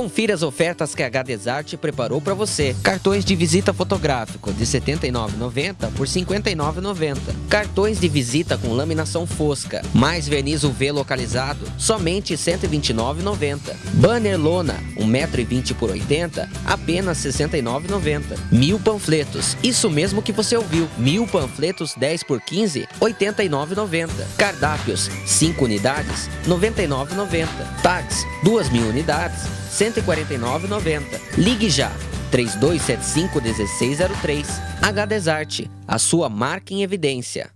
Confira as ofertas que a Gadesart preparou para você. Cartões de visita fotográfico de R$ 79,90 por R$ 59,90. Cartões de visita com laminação fosca, mais verniz UV localizado, somente R$ 129,90. Banner lona, 1,20m por 80, apenas R$ 69,90. Mil panfletos, isso mesmo que você ouviu. Mil panfletos 10 por 15, R$ 89,90. Cardápios, 5 unidades, R$ 99,90. Tags, 2 mil unidades, R$ 149,90. Ligue já, 3275 1603. H Desarte, a sua marca em evidência.